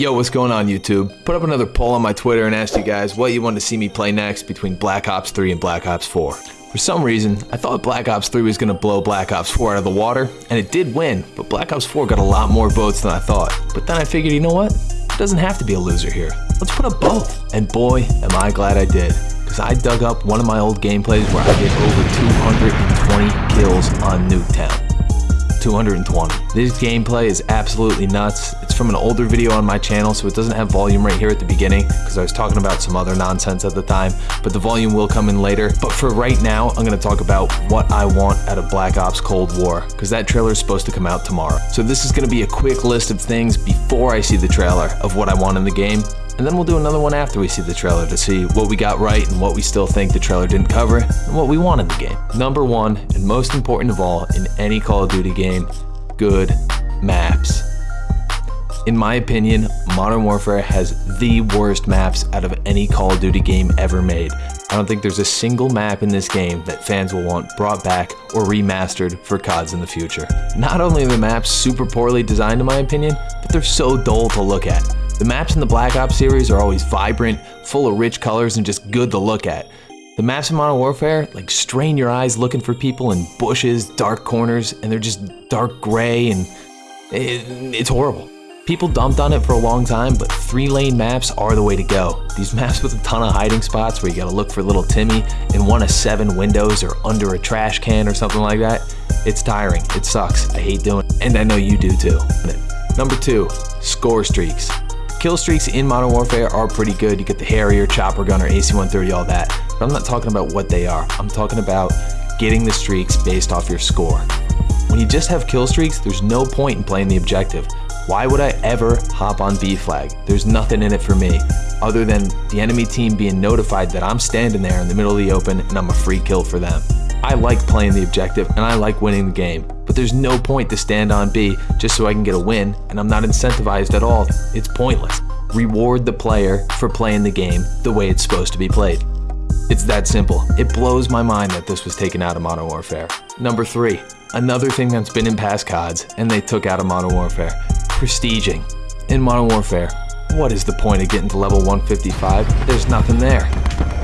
Yo, what's going on YouTube? Put up another poll on my Twitter and asked you guys what you want to see me play next between Black Ops 3 and Black Ops 4. For some reason, I thought Black Ops 3 was going to blow Black Ops 4 out of the water, and it did win, but Black Ops 4 got a lot more votes than I thought. But then I figured, you know what? It doesn't have to be a loser here. Let's put up both. And boy, am I glad I did. Because I dug up one of my old gameplays where I did over 220 kills on Nuketown. 220. This gameplay is absolutely nuts. It's from an older video on my channel, so it doesn't have volume right here at the beginning because I was talking about some other nonsense at the time, but the volume will come in later. But for right now, I'm going to talk about what I want out of Black Ops Cold War because that trailer is supposed to come out tomorrow. So this is going to be a quick list of things before I see the trailer of what I want in the game and then we'll do another one after we see the trailer to see what we got right and what we still think the trailer didn't cover and what we want in the game. Number one, and most important of all in any Call of Duty game, good maps. In my opinion, Modern Warfare has the worst maps out of any Call of Duty game ever made. I don't think there's a single map in this game that fans will want brought back or remastered for CODs in the future. Not only are the maps super poorly designed in my opinion, but they're so dull to look at. The maps in the Black Ops series are always vibrant, full of rich colors, and just good to look at. The maps in Modern Warfare, like strain your eyes looking for people in bushes, dark corners, and they're just dark gray and it, it's horrible. People dumped on it for a long time, but three lane maps are the way to go. These maps with a ton of hiding spots where you gotta look for little Timmy in one of seven windows or under a trash can or something like that, it's tiring, it sucks, I hate doing it, and I know you do too. Number two, score streaks. Kill streaks in Modern Warfare are pretty good. You get the Harrier, Chopper Gunner, AC-130, all that. But I'm not talking about what they are. I'm talking about getting the streaks based off your score. When you just have kill streaks, there's no point in playing the objective. Why would I ever hop on B flag? There's nothing in it for me, other than the enemy team being notified that I'm standing there in the middle of the open and I'm a free kill for them. I like playing the objective and I like winning the game, but there's no point to stand on B just so I can get a win and I'm not incentivized at all. It's pointless. Reward the player for playing the game the way it's supposed to be played. It's that simple. It blows my mind that this was taken out of Modern Warfare. Number 3. Another thing that's been in past CODs and they took out of Modern Warfare. Prestiging. In Modern Warfare, what is the point of getting to level 155? There's nothing there.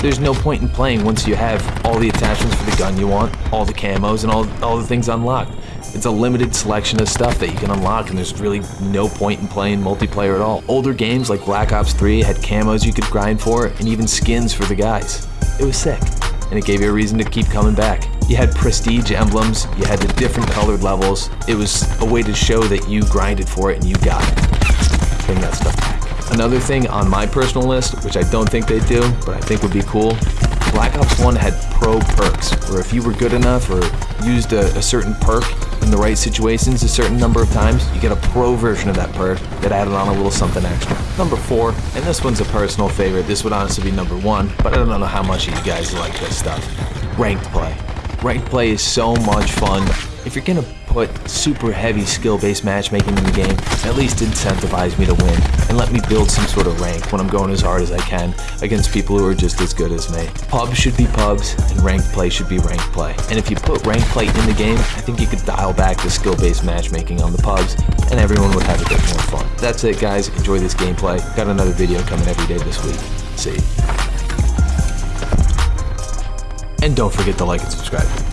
There's no point in playing once you have all the attachments for the gun you want, all the camos, and all, all the things unlocked. It's a limited selection of stuff that you can unlock and there's really no point in playing multiplayer at all. Older games like Black Ops 3 had camos you could grind for and even skins for the guys. It was sick, and it gave you a reason to keep coming back. You had prestige emblems, you had the different colored levels. It was a way to show that you grinded for it and you got it. Bring that stuff back. Another thing on my personal list, which I don't think they do, but I think would be cool, Black Ops 1 had pro perks, where if you were good enough or used a, a, certain perk in the right situations a certain number of times, you get a pro version of that perk that added on a little something extra. Number 4, and this one's a personal favorite, this would honestly be number 1, but I don't know how much of you guys like this stuff. Ranked play. Ranked play is so much fun. If you're gonna put super heavy skill-based matchmaking in the game, at least incentivize me to win and let me build some sort of rank when I'm going as hard as I can against people who are just as good as me. Pubs should be pubs and ranked play should be ranked play. And if you put ranked play in the game, I think you could dial back the skill-based matchmaking on the pubs and everyone would have a bit more fun. That's it guys, enjoy this gameplay. Got another video coming every day this week. See you. And don't forget to like and subscribe.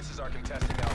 Forces are contesting Alpha.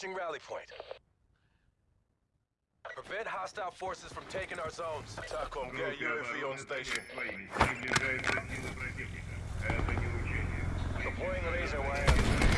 Switching rally point. Prevent hostile forces from taking our zones. TACOM, get UAV on station. Приближается сила противника. Это не учение. Deploying laser wire.